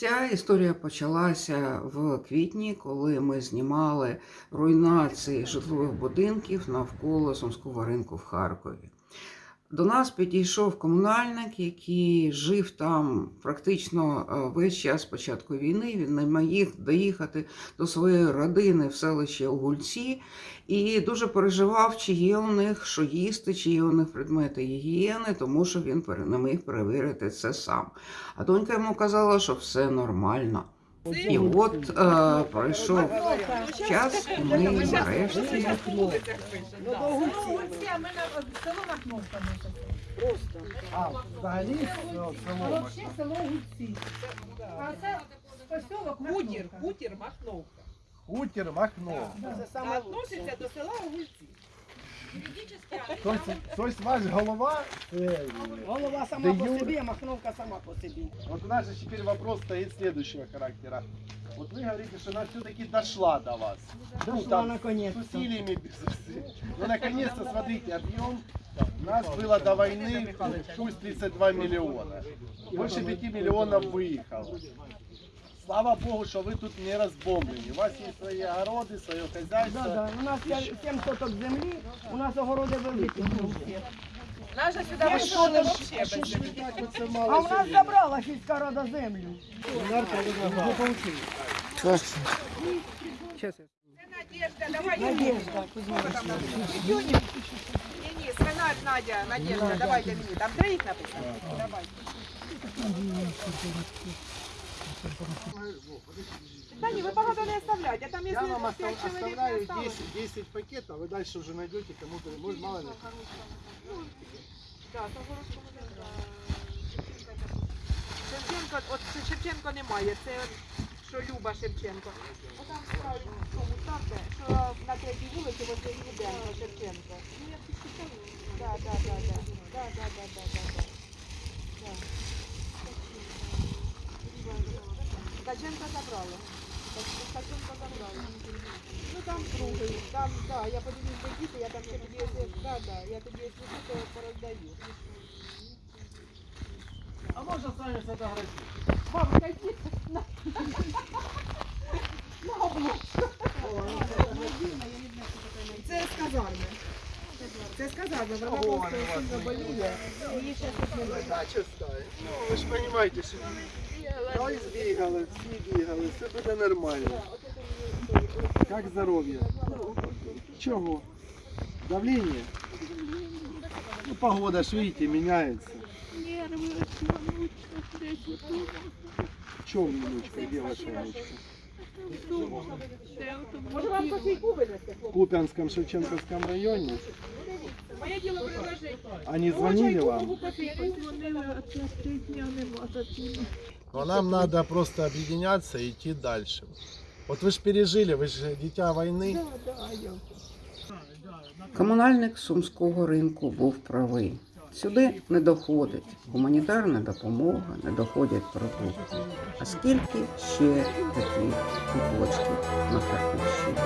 Ця історія почалася в квітні, коли ми знімали руйнації житлових будинків навколо Сумського ринку в Харкові. До нас підійшов комунальник, який жив там практично е, весь час початку війни. Він не міг доїхати до своєї родини в селище Угульці і дуже переживав, чи є у них що їсти, чи є у них предмети гігієни, тому що він не міг перевірити це сам. А донька йому казала, що все нормально. І от е, пройшов час, ми нарешті Просто. А, взагалі ну, село Гуці. А це посілок Хутір, Махновка. хутір Махновка. Махно. Относиться до села Огульці. Тобто, тобто ваш голова, Голова сама по собі, а махновка сама по собі. вот у нас же теперь вопрос стоит следующего характера. Вот вы говорите, что она все-таки дошла до вас. Ну, Дошла там, с наконец-то. усилиями, без усилий. Ну, наконец-то, смотрите, объем у нас было до войны чуть 32 миллиона. Больше 5 миллионов выехало. Слава Богу, что вы тут не разбомблены. У вас есть свои огороды, свое Да, хозяйство. да. У нас є 7 соток землі, у нас огороди великі. Наша сюди Я вийшла що, взагалі без Что ж землі. вы так вот все А мало у нас земли? забрала сільська рада землю. Це Надежда, давай Надежда, Ні, ні, свинар Надя, Надежда, давайте мені. Там троїх написано. Давай. Та ні, ви багато не оставляйте, а там Я вам не оставляю осталось. 10, 10 пакетов, вы дальше уже найдете кому-то, может, мало ли. Горошку. Шевченко, от Шевченко немає, це от, що Люба Шевченко. Отам справді в тому ставте, що на третій вулиці возле Руденко Шевченко. Ну я підписала. Да, да, да, да. Да, да, да, да, да, да. Да. Ткаченко забрали. Ткаченко забрали. Ну там другий, там, да, я подивлюсь, де діти, я там ще тоді, якщо- да, да, я тоді, якщо що, то пороздаю. А можно с вами сфотографировать? Бабушка, йди на, на облучку. Це з казарми. Це з казарми, вона Ого, просто вона вас сильно боліє. Її ще тут немає. Дача ставить. Ну, ви ж розумієте, що Ой, збігали, всі бігали, все буде нормально. Як здоров'я? Чого? Давление? Ну, погода ж, видите, меняется. В чем внучка? Где ваша внучка? Може вам кофейку винести? В Купянском Шевченковском районе? Моє діло предложити. Они звонили вам? Но нам надо просто объединяться и идти дальше. Вот вы же пережили, вы же дитя войны. Комунальник сумського ринку був правий. Сюди не доходить гуманітарна допомога, не доходять продукти. А скільки ще таких куточків на Харківщині?